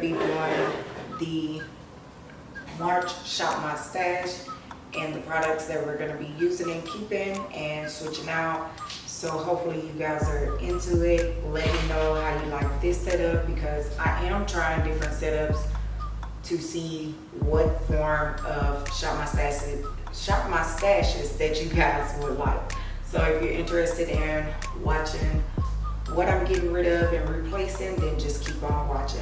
going to be doing the March Shop My Stash and the products that we're going to be using and keeping and switching out. So hopefully you guys are into it. Let me know how you like this setup because I am trying different setups to see what form of Shop My Stashes, Shop My Stashes that you guys would like. So if you're interested in watching what I'm getting rid of and replacing, then just keep on watching.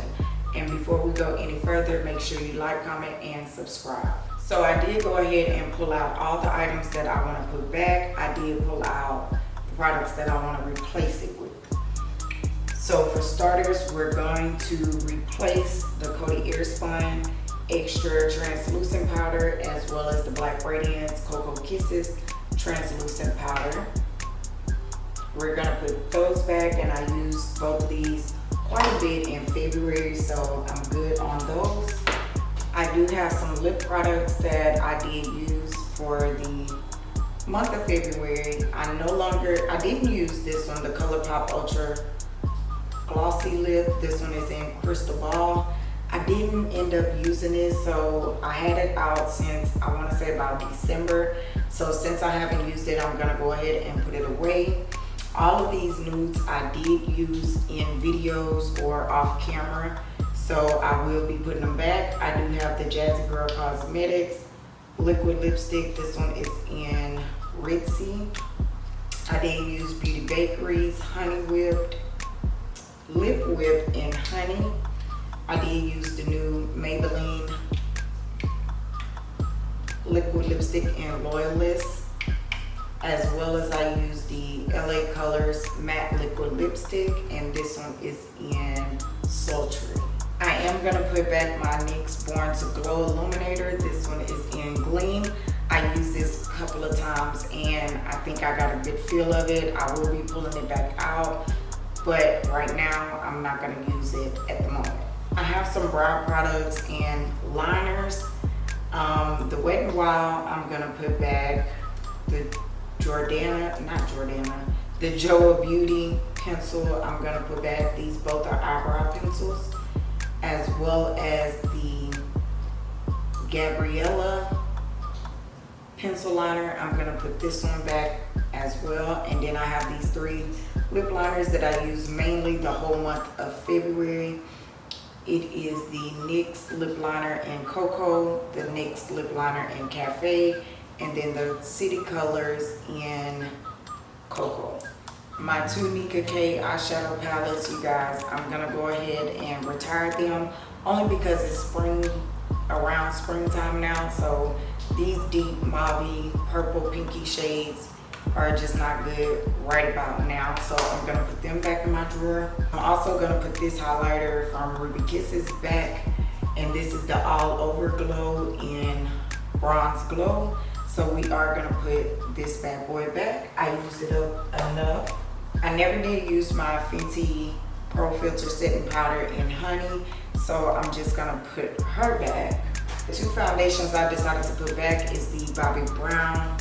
And before we go any further, make sure you like, comment, and subscribe. So I did go ahead and pull out all the items that I want to put back. I did pull out the products that I want to replace it with. So for starters, we're going to replace the Coty Airspun Extra Translucent Powder as well as the Black Radiance Cocoa Kisses Translucent Powder. We're gonna put those back and I used both of these quite a bit in February, so I'm good on those. I do have some lip products that I did use for the month of February. I no longer, I didn't use this one, the ColourPop Ultra Glossy Lip. This one is in Crystal Ball. I didn't end up using it, so I had it out since I wanna say about December. So since I haven't used it, I'm gonna go ahead and put it away. All of these nudes I did use in videos or off camera, so I will be putting them back. I do have the Jazzy Girl Cosmetics liquid lipstick. This one is in Ritzy. I did use Beauty Bakerie's Honey Whipped Lip Whip in Honey. I did use the new Maybelline liquid lipstick in Loyalist as well as I use the LA Colors matte liquid lipstick and this one is in Sultry. I am going to put back my NYX Born to Glow Illuminator. This one is in Gleam. I used this a couple of times and I think I got a good feel of it. I will be pulling it back out but right now I'm not going to use it at the moment. I have some brow products and liners. Um, the Wet n Wild I'm going to put back. The Jordana, not Jordana, the Joa Beauty pencil I'm gonna put back. These both are eyebrow pencils, as well as the Gabriella pencil liner. I'm gonna put this one back as well. And then I have these three lip liners that I use mainly the whole month of February. It is the NYX lip liner in Cocoa, the NYX lip liner in Cafe, and then the City Colors in Cocoa. My two Nicka K eyeshadow palettes, you guys, I'm gonna go ahead and retire them only because it's spring, around springtime now. So these deep mauve, purple, pinky shades are just not good right about now. So I'm gonna put them back in my drawer. I'm also gonna put this highlighter from Ruby Kisses back. And this is the All Over Glow in Bronze Glow. So we are gonna put this bad boy back. I used it up enough. I never did use my Fenty Pro Filter Setting Powder in Honey. So I'm just gonna put her back. The two foundations I decided to put back is the Bobbi Brown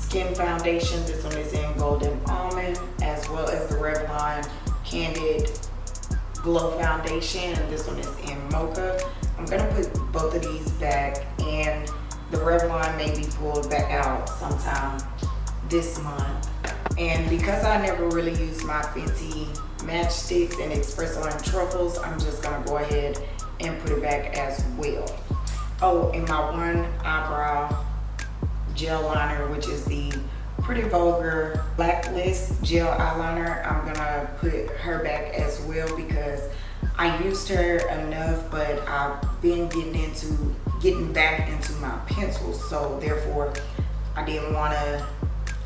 Skin Foundation. This one is in Golden Almond, as well as the Revlon Candid Glow Foundation. This one is in Mocha. I'm gonna put both of these back and the Revlon may be pulled back out sometime this month. And because I never really used my Fenty Match Stix and espresso and truffles, I'm just gonna go ahead and put it back as well. Oh, and my one eyebrow gel liner, which is the Pretty Vulgar Blacklist gel eyeliner. I'm gonna put her back as well because I used her enough, but I've been getting into getting back into my pencils. So therefore, I didn't want to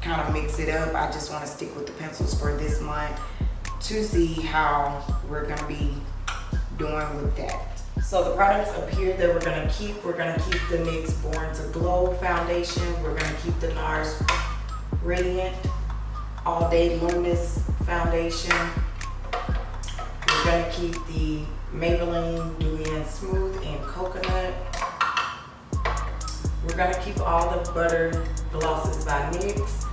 kind of mix it up. I just want to stick with the pencils for this month to see how we're going to be doing with that. So the products up here that we're going to keep, we're going to keep the NYX Born to Glow foundation. We're going to keep the NARS Radiant All Day Luminous foundation. We're going to keep the Maybelline and Smooth and Coconut. We're gonna keep all the butter glosses by NYX.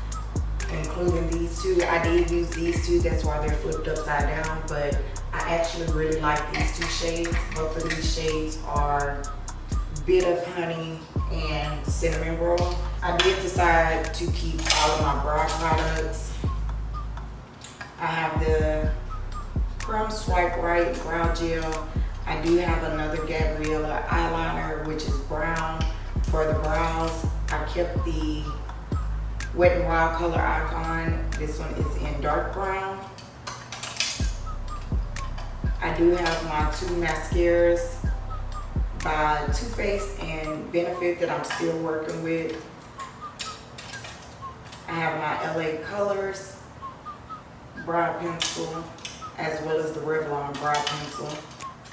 including these two. I did use these two, that's why they're flipped upside down, but I actually really like these two shades. Both of these shades are Bit of Honey and Cinnamon Roll. I did decide to keep all of my brow products. I have the Crumb Swipe Right Brow Gel. I do have another Gabriella eyeliner, which is brown for the brows. I kept the Wet n Wild color icon. This one is in dark brown. I do have my two mascaras by Too Faced and Benefit that I'm still working with. I have my LA Colors brow pencil as well as the Revlon brow pencil.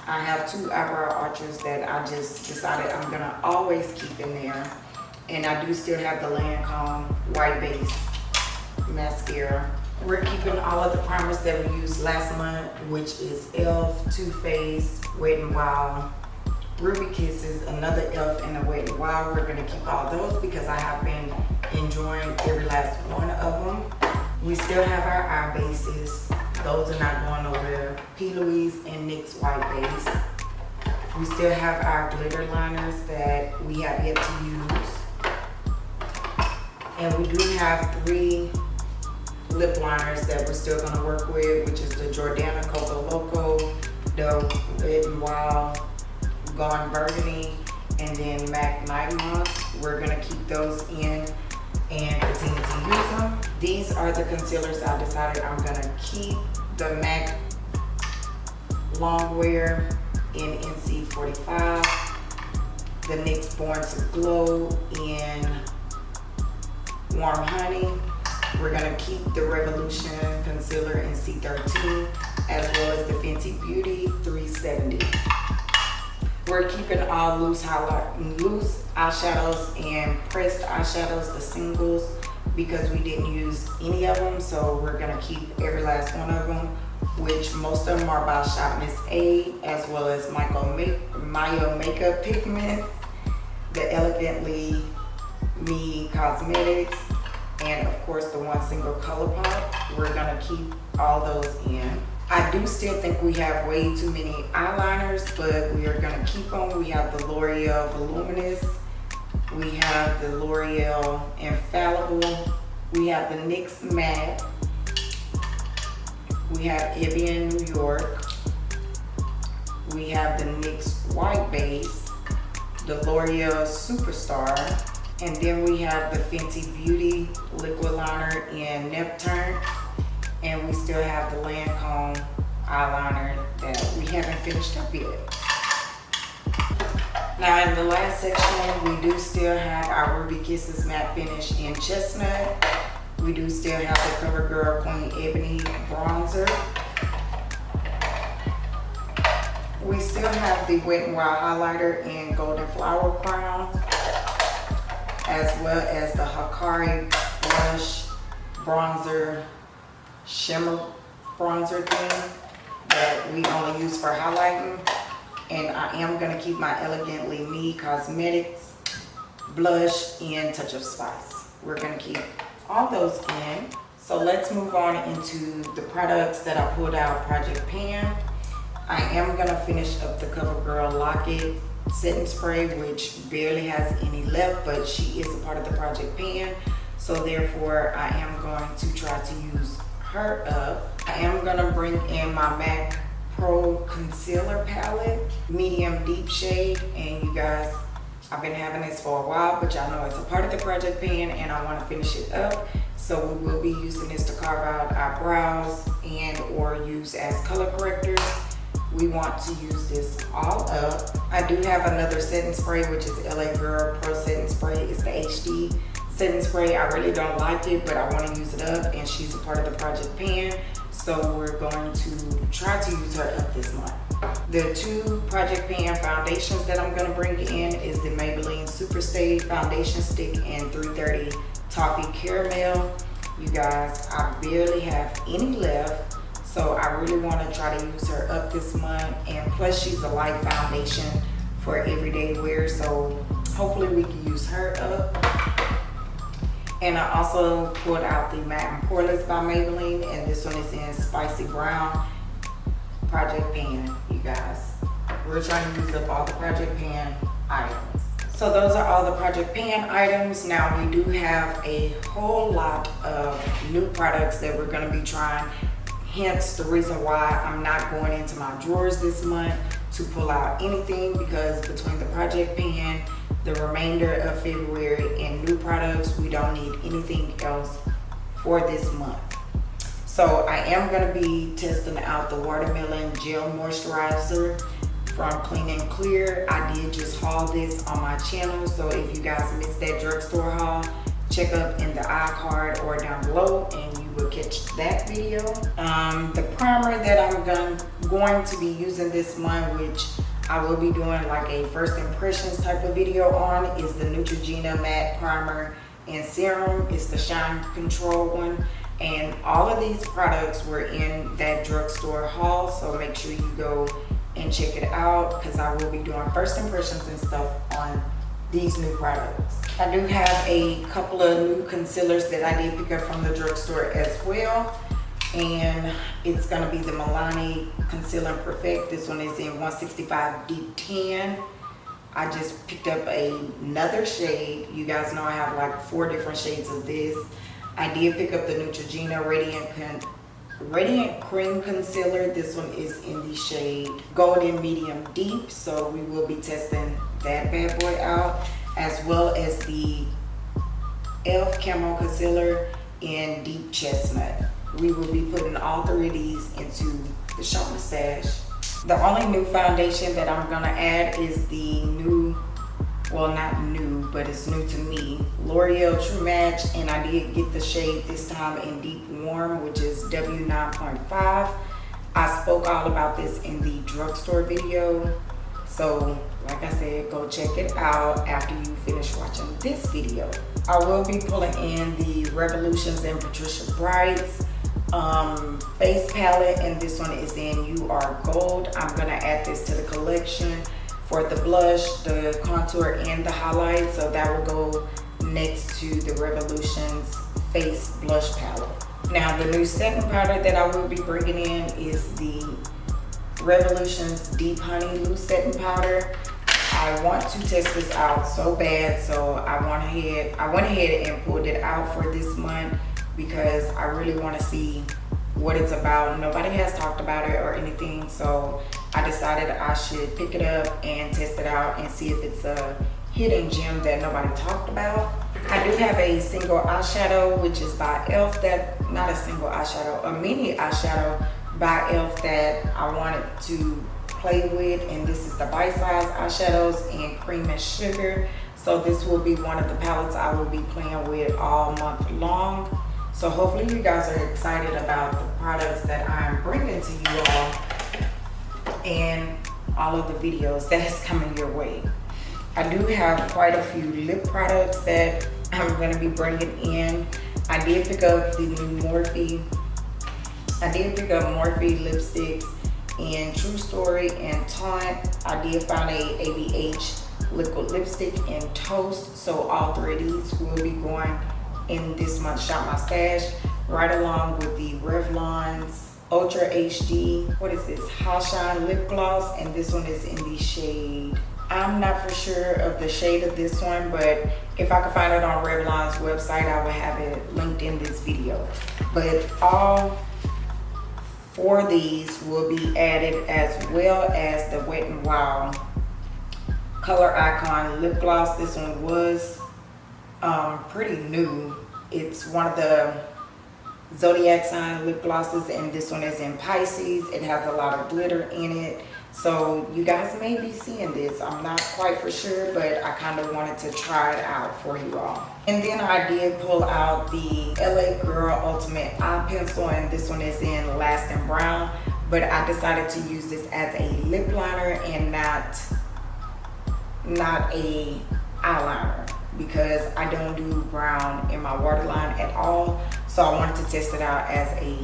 I have two eyebrow archers that I just decided I'm gonna always keep in there. And I do still have the Lancome white base mascara. We're keeping all of the primers that we used last month, which is e.l.f., Too Faced, Wet n Wild, Ruby Kisses, another e.l.f. and a Wet n Wild. We're gonna keep all those because I have been enjoying every last one of them. We still have our eye bases. Those are not going nowhere. P. Louise and NYX White Base. We still have our glitter liners that we have yet to use. And we do have three lip liners that we're still gonna work with, which is the Jordana Coco Loco, the n Wild, Gone Burgundy, and then MAC Night Moth. We're gonna keep those in and continue to use them. These are the concealers I decided I'm gonna keep. The MAC Longwear in NC45. The NYX Born to Glow in Warm Honey. We're gonna keep the Revolution Concealer in C13 as well as the Fenty Beauty 370. We're keeping all loose highlight, loose eyeshadows and pressed eyeshadows, the singles, because we didn't use any of them. So we're gonna keep every last one of them, which most of them are by Shop Miss A, as well as Michael Mayo Makeup Pigment, the Elegantly Me Cosmetics, and of course the one single color pop. We're gonna keep all those in. I do still think we have way too many eyeliners, but we are gonna keep them. We have the L'Oreal Voluminous. We have the L'Oreal Infallible. We have the NYX Matte. We have Evian New York. We have the NYX White Base, the L'Oreal Superstar, and then we have the Fenty Beauty Liquid Liner in Neptune and we still have the Lancome eyeliner that we haven't finished up yet. Now in the last section, we do still have our Ruby Kisses matte finish in chestnut. We do still have the CoverGirl Queen Ebony bronzer. We still have the Wet n Wild highlighter in Golden Flower Crown, as well as the Hakari blush bronzer shimmer bronzer thing that we only use for highlighting. And I am going to keep my Elegantly Me Cosmetics blush in Touch of Spice. We're going to keep all those in. So let's move on into the products that I pulled out Project Pan. I am going to finish up the CoverGirl Lock-It setting spray, which barely has any left, but she is a part of the Project Pan. So therefore, I am going to try to use her up. I am gonna bring in my MAC Pro Concealer Palette, medium deep shade. And you guys, I've been having this for a while, but y'all know it's a part of the project pan and I wanna finish it up. So we will be using this to carve out our brows and or use as color correctors. We want to use this all up. I do have another setting spray, which is LA Girl Pro Setting Spray. It's the HD setting spray. I really don't like it, but I want to use it up and she's a part of the Project Pan. So we're going to try to use her up this month. The two Project Pan foundations that I'm going to bring in is the Maybelline Super Stay Foundation Stick and 330 Toffee Caramel. You guys, I barely have any left. So I really want to try to use her up this month. And plus she's a light foundation for everyday wear. So hopefully we can use her up. And I also pulled out the Matte and Poreless by Maybelline, and this one is in Spicy Brown Project Pan, you guys. We're trying to use up all the Project Pan items. So those are all the Project Pan items. Now we do have a whole lot of new products that we're gonna be trying. Hence the reason why I'm not going into my drawers this month to pull out anything because between the Project Pan, the remainder of February and new products, we don't need anything else for this month. So I am gonna be testing out the Watermelon Gel Moisturizer from Clean and Clear. I did just haul this on my channel, so if you guys missed that drugstore haul, check up in the iCard or down below and you will catch that video. Um, the primer that I'm going, going to be using this month, which I will be doing like a first impressions type of video on, is the Neutrogena Matte Primer and Serum. It's the Shine Control one. And all of these products were in that drugstore haul, so make sure you go and check it out because I will be doing first impressions and stuff on these new products. I do have a couple of new concealers that I did pick up from the drugstore as well. And it's gonna be the Milani Concealer Perfect. This one is in 165 Deep 10. I just picked up another shade. You guys know I have like four different shades of this. I did pick up the Neutrogena Radiant Radiant Cream Concealer. This one is in the shade Golden Medium Deep. So we will be testing that bad boy out. As well as the e.l.f. Camo Concealer in Deep Chestnut. We will be putting all three of these into the Shop Stash. The only new foundation that I'm gonna add is the new well not new but it's new to me l'oreal true match and i did get the shade this time in deep warm which is w9.5 i spoke all about this in the drugstore video so like i said go check it out after you finish watching this video. I will be pulling in the revolutions and patricia brights um, face palette and this one is in you are gold i'm gonna add this to the collection for the blush, the contour, and the highlight. So that will go next to the Revolutions Face Blush Palette. Now the new setting powder that I will be bringing in is the Revolutions Deep Honey Loose Setting Powder. I want to test this out so bad, so I went ahead, I went ahead and pulled it out for this month because I really want to see what it's about. Nobody has talked about it or anything, so I decided I should pick it up and test it out and see if it's a hidden gem that nobody talked about. I do have a single eyeshadow, which is by e.l.f. that, not a single eyeshadow, a mini eyeshadow by e.l.f. that I wanted to play with. And this is the Bite Size eyeshadows in Cream and Sugar. So this will be one of the palettes I will be playing with all month long. So hopefully you guys are excited about the products that I'm bringing to you all and all of the videos that is coming your way. I do have quite a few lip products that I'm going to be bringing in. I did pick up the new Morphe. I did pick up Morphe lipsticks in True Story and Taunt. I did find a ABH liquid lipstick and Toast. So all three of these will be going in this month's Shop My Stash, right along with the Revlon's Ultra HD, what is this, Hot Shine Lip Gloss, and this one is in the shade. I'm not for sure of the shade of this one, but if I can find it on Revlon's website, I will have it linked in this video. But all four of these will be added as well as the Wet n Wild Color Icon Lip Gloss. This one was um, pretty new. It's one of the zodiac sign lip glosses and this one is in Pisces. It has a lot of glitter in it. So you guys may be seeing this. I'm not quite for sure, but I kind of wanted to try it out for you all. And then I did pull out the LA Girl Ultimate Eye Pencil and this one is in Lasting Brown. But I decided to use this as a lip liner and not, not a eyeliner because I don't do brown in my waterline at all. So I wanted to test it out as a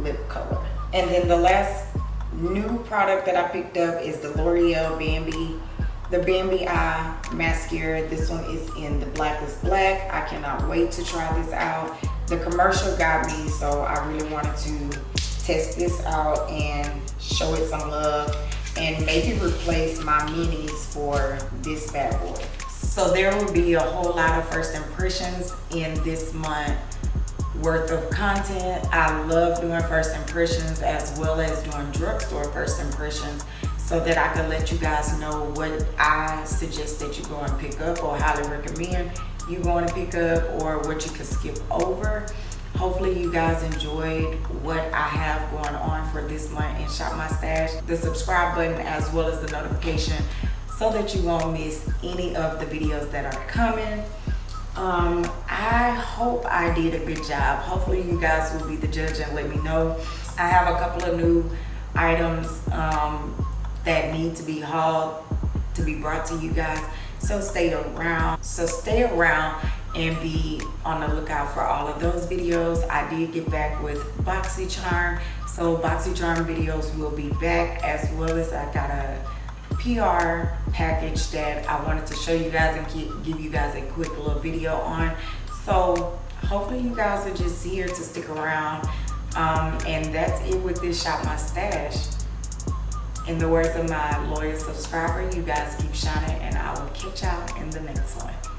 lip color. And then the last new product that I picked up is the L'Oreal Bambi the Bambi Eye mascara. This one is in the blackest black. I cannot wait to try this out. The commercial got me, so I really wanted to test this out and show it some love and maybe replace my minis for this bad boy. So there will be a whole lot of first impressions in this month worth of content. I love doing first impressions as well as doing drugstore first impressions so that I can let you guys know what I suggest that you go and pick up or highly recommend you going to pick up or what you can skip over. Hopefully you guys enjoyed what I have going on for this month in Shop My Stash. The subscribe button as well as the notification so that you won't miss any of the videos that are coming. Um, I hope I did a good job. Hopefully you guys will be the judge and let me know. I have a couple of new items um, that need to be hauled to be brought to you guys so stay around so stay around and be on the lookout for all of those videos i did get back with boxycharm so boxycharm videos will be back as well as i got a pr package that i wanted to show you guys and give you guys a quick little video on so hopefully you guys are just here to stick around um, and that's it with this shop my stash in the words of my loyal subscriber, you guys keep shining and I will catch y'all in the next one.